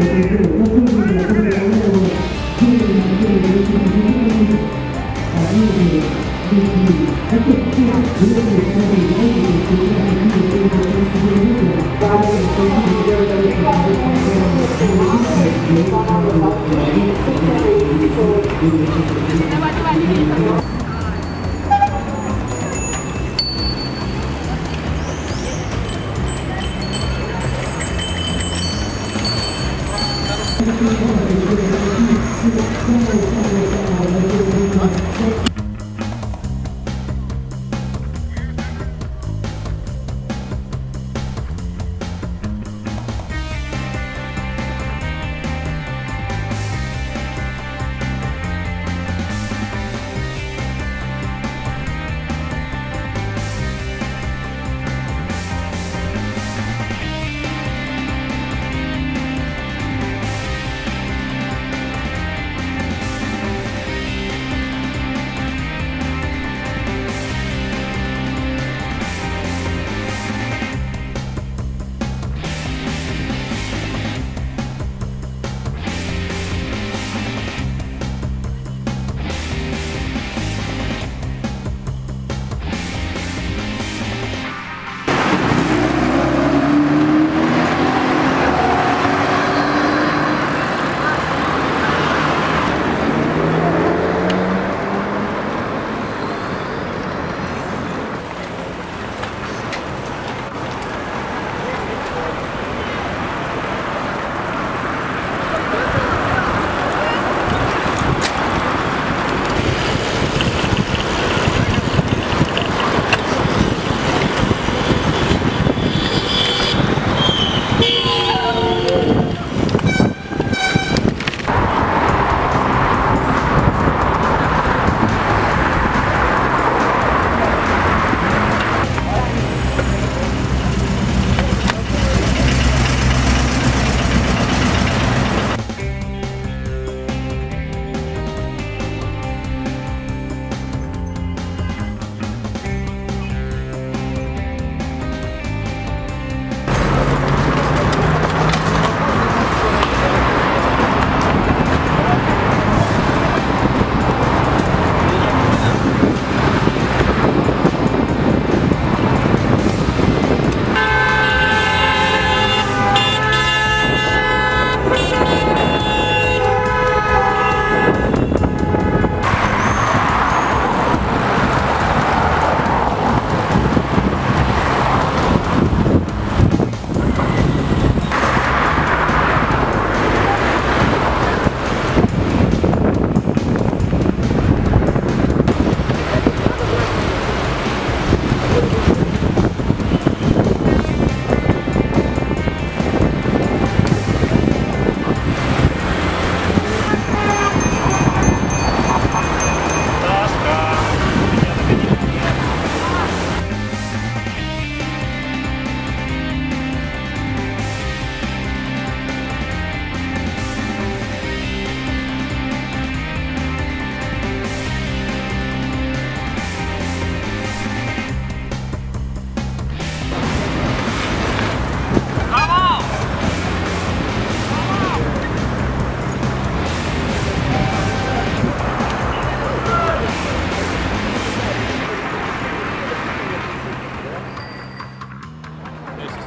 Thank you.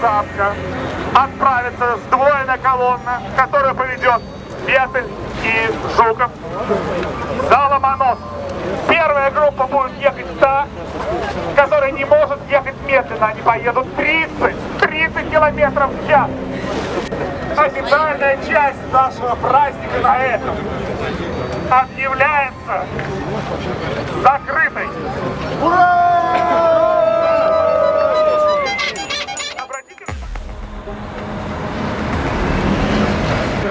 замка отправится сдвоенная колонна, которая поведет Бетель и Жуков за Ломонос. Первая группа будет ехать та, которая не может ехать медленно. Они поедут 30, 30 километров в час. официальная часть нашего праздника на этом объявляется закрытой. Обратите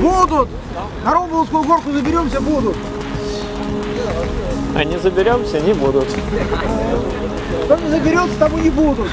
Будут! На Ромбовскую горку заберемся, будут. А не заберемся, не будут. Кто не заберется, тому не будут.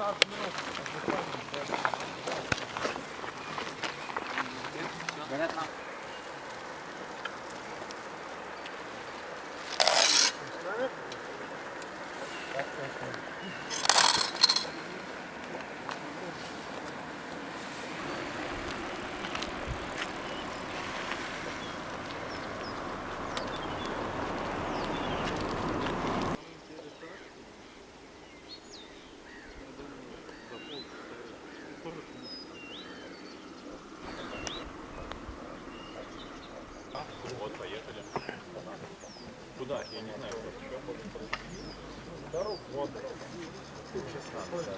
Start дать, я не знаю, просто что ходит. Вот. Сейчас надо.